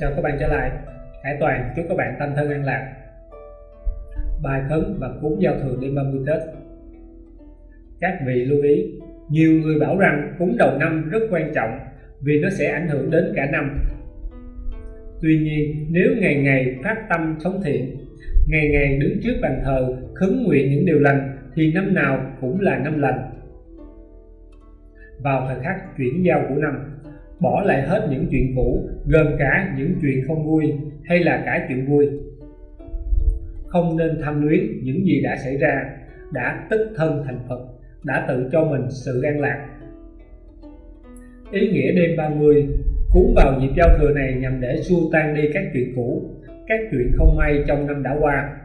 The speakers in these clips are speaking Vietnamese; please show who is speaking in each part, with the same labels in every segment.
Speaker 1: Chào các bạn trở lại. Hải Toàn, chúc các bạn tâm thân an lạc. Bài khấn và cúng giao thừa đêm 30 Tết. Các vị lưu ý, Nhiều người bảo rằng cúng đầu năm rất quan trọng Vì nó sẽ ảnh hưởng đến cả năm. Tuy nhiên, nếu ngày ngày phát tâm sống thiện, Ngày ngày đứng trước bàn thờ khấn nguyện những điều lành, Thì năm nào cũng là năm lành. Vào thời khắc chuyển giao của năm bỏ lại hết những chuyện cũ, gồm cả những chuyện không vui hay là cả chuyện vui. Không nên tham luyến những gì đã xảy ra, đã tức thân thành Phật, đã tự cho mình sự an lạc. Ý nghĩa đêm 30 cuốn vào dịp giao thừa này nhằm để xua tan đi các chuyện cũ, các chuyện không may trong năm đã qua.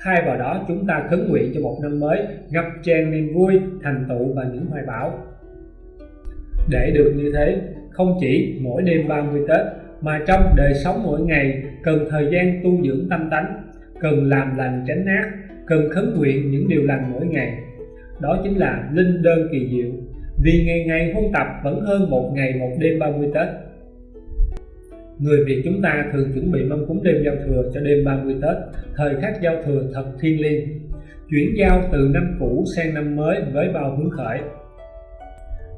Speaker 1: Thay vào đó, chúng ta khấn nguyện cho một năm mới ngập tràn niềm vui, thành tựu và những hoài bão. Để được như thế không chỉ mỗi đêm 30 Tết mà trong đời sống mỗi ngày cần thời gian tu dưỡng tâm tánh, cần làm lành tránh ác, cần khấn nguyện những điều lành mỗi ngày. Đó chính là linh đơn kỳ diệu, vì ngày ngày huân tập vẫn hơn một ngày một đêm 30 Tết. Người Việt chúng ta thường chuẩn bị mâm cúng đêm giao thừa cho đêm 30 Tết, thời khắc giao thừa thật thiêng liêng. Chuyển giao từ năm cũ sang năm mới với bao hứng khởi,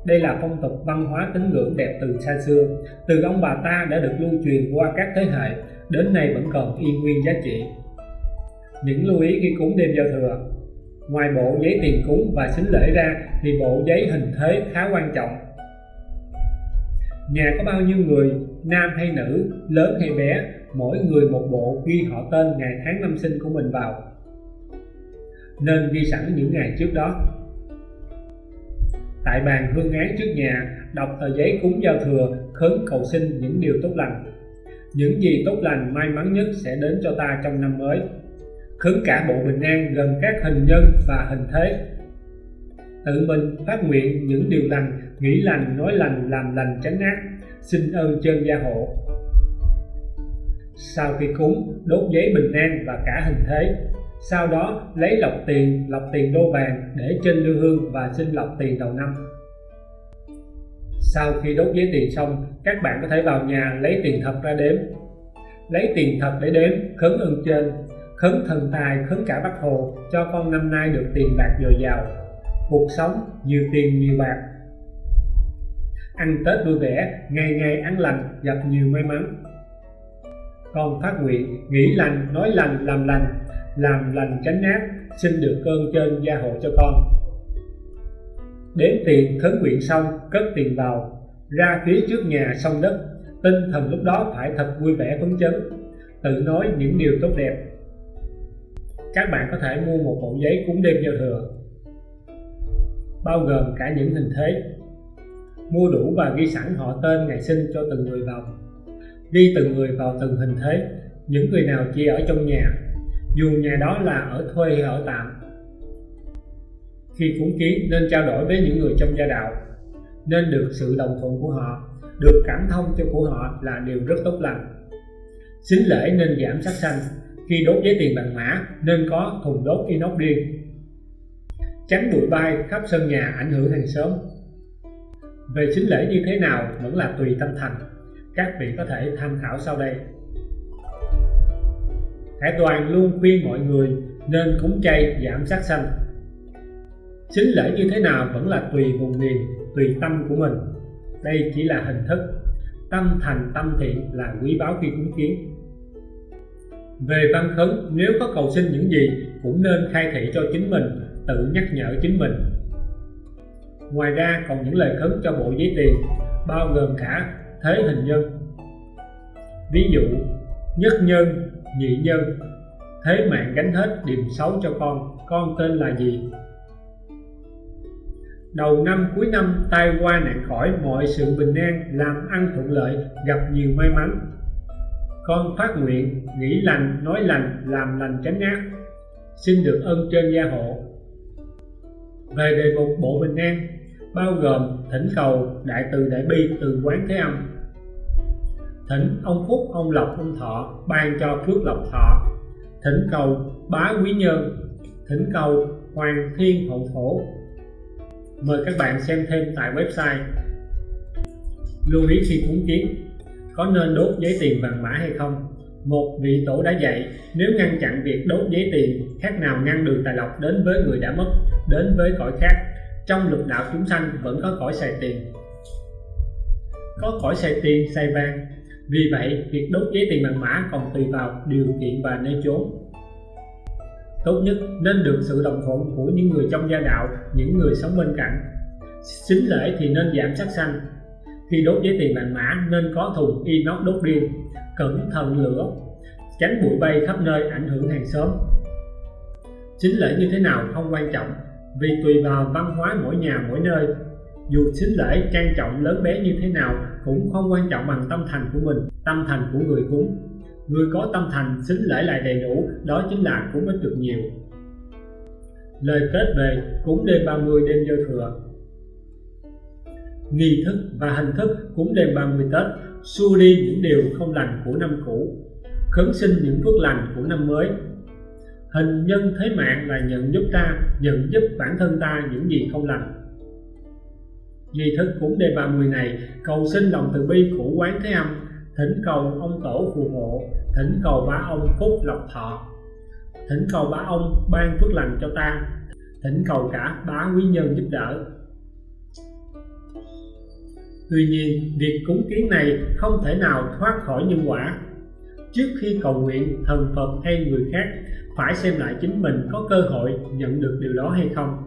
Speaker 1: đây là phong tục văn hóa tín ngưỡng đẹp từ xa xưa, từ ông bà ta đã được lưu truyền qua các thế hệ, đến nay vẫn còn y nguyên giá trị. Những lưu ý khi cúng đêm giao thừa Ngoài bộ giấy tiền cúng và xính lễ ra thì bộ giấy hình thế khá quan trọng. Nhà có bao nhiêu người, nam hay nữ, lớn hay bé, mỗi người một bộ ghi họ tên ngày tháng năm sinh của mình vào. Nên ghi sẵn những ngày trước đó tại bàn hương án trước nhà, đọc tờ giấy cúng giao thừa, khấn cầu xin những điều tốt lành. Những gì tốt lành may mắn nhất sẽ đến cho ta trong năm mới. Khấn cả bộ bình an gồm các hình nhân và hình thế. Tự mình phát nguyện những điều lành, nghĩ lành, nói lành, làm lành tránh ác. Xin ơn trên gia hộ. Sau khi cúng, đốt giấy bình an và cả hình thế sau đó, lấy lọc tiền lọc tiền đô vàng để trên lư hương và xin lọc tiền đầu năm. Sau khi đốt giấy tiền xong, các bạn có thể vào nhà lấy tiền thật ra đếm. Lấy tiền thật để đếm, khấn ưng trên, khấn thần tài, khấn cả bác hồ, cho con năm nay được tiền bạc dồi dào. Cuộc sống nhiều tiền nhiều bạc. Ăn tết vui vẻ, ngày ngày ăn lành, gặp nhiều may mắn. Con phát nguyện, nghĩ lành, nói lành, làm lành làm lành tránh ác, xin được cơn trên gia hộ cho con. Đến tiền khấn nguyện xong, cất tiền vào, ra phía trước nhà sông đất, tinh thần lúc đó phải thật vui vẻ phấn chấn, tự nói những điều tốt đẹp. Các bạn có thể mua một bộ giấy cúng đêm giao thừa, bao gồm cả những hình thế. Mua đủ và ghi sẵn họ tên ngày sinh cho từng người vào. Ghi từng người vào từng hình thế, những người nào chỉ ở trong nhà dù nhà đó là ở thuê hay ở tạm, khi cúng kiến nên trao đổi với những người trong gia đạo, nên được sự đồng thuận của họ, được cảm thông cho của họ là điều rất tốt lành. Xính lễ nên giảm sát sanh, khi đốt giấy tiền bằng mã nên có thùng đốt inox riêng tránh bụi bay khắp sân nhà ảnh hưởng hàng xóm. Về xính lễ như thế nào vẫn là tùy tâm thành, các vị có thể tham khảo sau đây. Hải Toàn luôn khuyên mọi người nên cúng chay giảm sát sanh. Xính lễ như thế nào vẫn là tùy vùng miền, tùy tâm của mình. Đây chỉ là hình thức. Tâm thành tâm thiện là quý báu khi cúng kiến. Về văn khấn, nếu có cầu xin những gì cũng nên khai thị cho chính mình, tự nhắc nhở chính mình. Ngoài ra còn những lời khấn cho bộ giấy tiền, bao gồm cả thế hình nhân. Ví dụ, nhất nhân nhị nhân. Thế mạng gánh hết điềm xấu cho con con tên là gì? Đầu năm cuối năm, tai qua nạn khỏi, mọi sự bình an, làm ăn thuận lợi, gặp nhiều may mắn. Con phát nguyện, nghĩ lành, nói lành, làm lành tránh ác. Xin được ơn trên gia hộ. Về đề mục bộ bình an, bao gồm thỉnh cầu đại từ đại bi từ quán thế âm thỉnh ông phúc ông lộc, ông thọ ban cho phước lộc thọ. Thỉnh cầu bá quý nhân. Thỉnh cầu hoàng thiên hậu thổ mời các bạn xem thêm tại website lưu ý khi cúng kiến. Có nên đốt giấy tiền vàng mã hay không? Một vị tổ đã dạy, nếu ngăn chặn việc đốt giấy tiền, khác nào ngăn đường tài lộc đến với người đã mất, đến với cõi khác. Trong lục đạo chúng sanh vẫn có cõi xài tiền. Có cõi xài tiền, xài vàng vì vậy, việc đốt giấy tiền bằng mã còn tùy vào điều kiện và nơi chốn. Tốt nhất nên được sự đồng thuận của những người trong gia đạo, những người sống bên cạnh. Xính lễ thì nên giảm sát sanh. Khi đốt giấy tiền bằng mã, nên có thùng inox đốt riêng cẩn thận lửa, tránh bụi bay khắp nơi ảnh hưởng hàng xóm. Xính lễ như thế nào không quan trọng, vì tùy vào văn hóa mỗi nhà mỗi nơi dù xính lễ, trang trọng, lớn bé như thế nào cũng không quan trọng bằng tâm thành của mình, tâm thành của người cúng. Người có tâm thành, xính lễ lại đầy đủ, đó chính là cúng ít được nhiều. Lời kết về cúng đêm 30 đêm giao thừa. Nghi thức và hình thức cúng đêm 30 Tết xua đi những điều không lành của năm cũ, khấn sinh những phước lành của năm mới. Hình nhân thế mạng là nhận giúp ta, nhận giúp bản thân ta những gì không lành nghi thức cúng đề 30 này cầu xin lòng từ bi của quán thế âm thỉnh cầu ông tổ phù hộ thỉnh cầu bá ông phúc lộc thọ thỉnh cầu bá ông ban phước lành cho ta thỉnh cầu cả bá quý nhân giúp đỡ Tuy nhiên, việc cúng kiến này không thể nào thoát khỏi nhân quả. Trước khi cầu nguyện, thần Phật hay người khác phải xem lại chính mình có cơ hội nhận được điều đó hay không.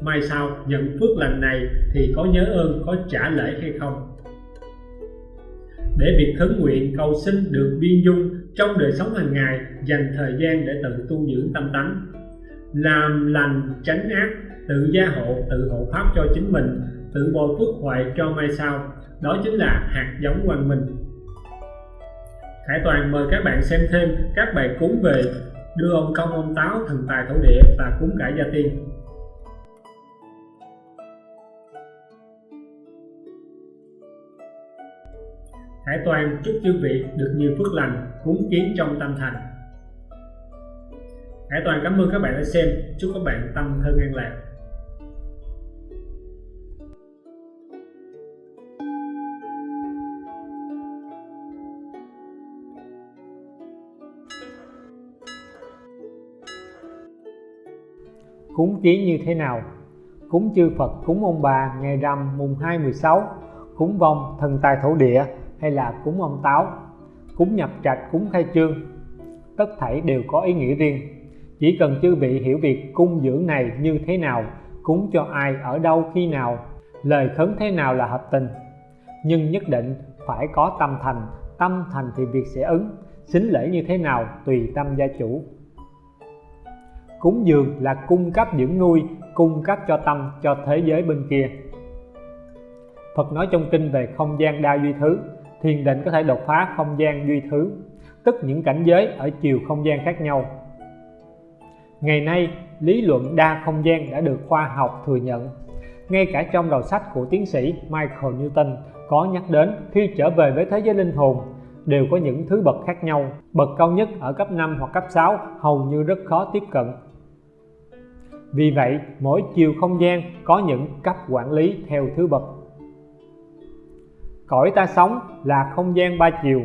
Speaker 1: Mai sau nhận phước lành này thì có nhớ ơn, có trả lễ hay không. Để việc khấn nguyện cầu xin được biên dung trong đời sống hàng ngày, dành thời gian để tự tu dưỡng tâm tánh, làm lành tránh ác, tự gia hộ, tự hộ pháp cho chính mình tự bồi phước huệ cho mai sau. Đó chính là hạt giống hoàng minh. Khải Toàn mời các bạn xem thêm các bài cúng về đưa ông công ông táo thần tài thổ địa và cúng cải gia tiên. Hải Toàn chúc chư vị được nhiều phước lành cúng kiến trong tâm thành. Hải Toàn cảm ơn các bạn đã xem. Chúc các bạn tâm thân an lạc.
Speaker 2: Cúng kiến như thế nào? Cúng chư Phật, cúng ông bà ngày rằm mùng 2 16, cúng vong thần tài thổ địa hay là cúng ông táo, cúng nhập trạch, cúng khai trương. Tất thảy đều có ý nghĩa riêng. Chỉ cần chư vị hiểu việc cung dưỡng này như thế nào, cúng cho ai, ở đâu, khi nào, lời khấn thế nào là hợp tình. Nhưng nhất định phải có tâm thành, tâm thành thì việc sẽ ứng, xính lễ như thế nào tùy tâm gia chủ cúng dường là cung cấp dưỡng nuôi cung cấp cho tâm cho thế giới bên kia Phật nói trong kinh về không gian đa duy thứ thiền định có thể đột phá không gian duy thứ tức những cảnh giới ở chiều không gian khác nhau. Ngày nay lý luận đa không gian đã được khoa học thừa nhận. Ngay cả trong đầu sách của tiến sĩ Michael Newton có nhắc đến khi trở về với thế giới linh hồn đều có những thứ bậc khác nhau bậc cao nhất ở cấp 5 hoặc cấp 6 hầu như rất khó tiếp cận. Vì vậy, mỗi chiều không gian có những cấp quản lý theo thứ bậc. Cõi ta sống là không gian ba chiều,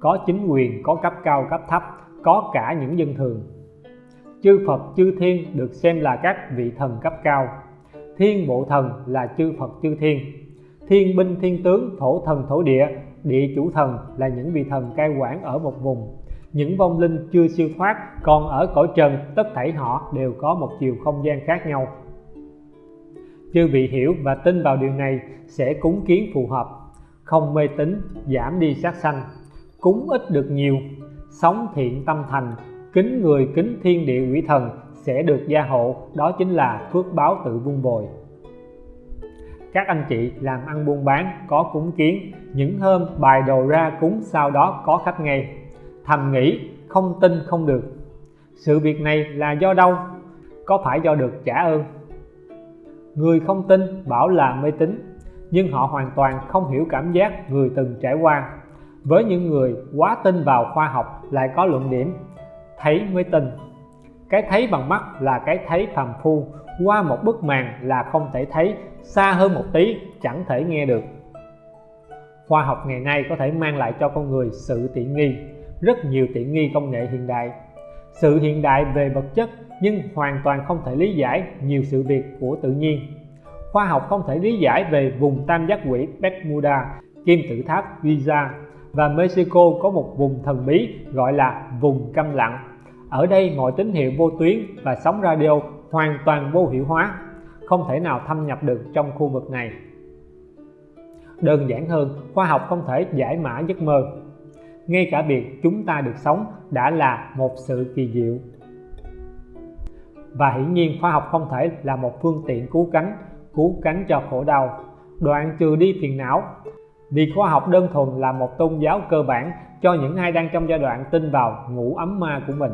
Speaker 2: có chính quyền, có cấp cao, cấp thấp, có cả những dân thường. Chư Phật, chư Thiên được xem là các vị thần cấp cao. Thiên bộ thần là chư Phật, chư Thiên. Thiên binh, thiên tướng, thổ thần, thổ địa, địa chủ thần là những vị thần cai quản ở một vùng những vong linh chưa siêu thoát còn ở cõi trần tất thảy họ đều có một chiều không gian khác nhau chư vị hiểu và tin vào điều này sẽ cúng kiến phù hợp không mê tín, giảm đi sát sanh. Cúng ít được nhiều, sống thiện tâm thành, kính người kính thiên địa quỷ thần sẽ được gia hộ, đó chính là phước báo tự vun bồi các anh chị làm ăn buôn bán, có cúng kiến, những hôm bài đồ ra cúng sau đó có khách ngay. Thầm nghĩ, không tin không được. Sự việc này là do đâu? Có phải do được trả ơn? Người không tin bảo là mê tín nhưng họ hoàn toàn không hiểu cảm giác người từng trải qua. Với những người quá tin vào khoa học lại có luận điểm, thấy mới tin. Cái thấy bằng mắt là cái thấy phàm phu, qua một bức màn là không thể thấy, xa hơn một tí chẳng thể nghe được. Khoa học ngày nay có thể mang lại cho con người sự tiện nghi, rất nhiều tiện nghi công nghệ hiện đại. Sự hiện đại về vật chất nhưng hoàn toàn không thể lý giải nhiều sự việc của tự nhiên khoa học không thể lý giải về vùng tam giác quỷ Bermuda, kim tự tháp Giza và Mexico có một vùng thần bí gọi là vùng câm lặng. Ở đây mọi tín hiệu vô tuyến và sóng radio hoàn toàn vô hiệu hóa, không thể nào thâm nhập được trong khu vực này. Đơn giản hơn, khoa học không thể giải mã giấc mơ. Ngay cả việc chúng ta được sống đã là một sự kỳ diệu. Và hiển nhiên khoa học không thể là một phương tiện cứu cánh cứu cánh cho khổ đau. Đoạn trừ đi phiền não. Vì khoa học đơn thuần là một tôn giáo cơ bản cho những ai đang trong giai đoạn tin vào ngủ ấm ma của mình.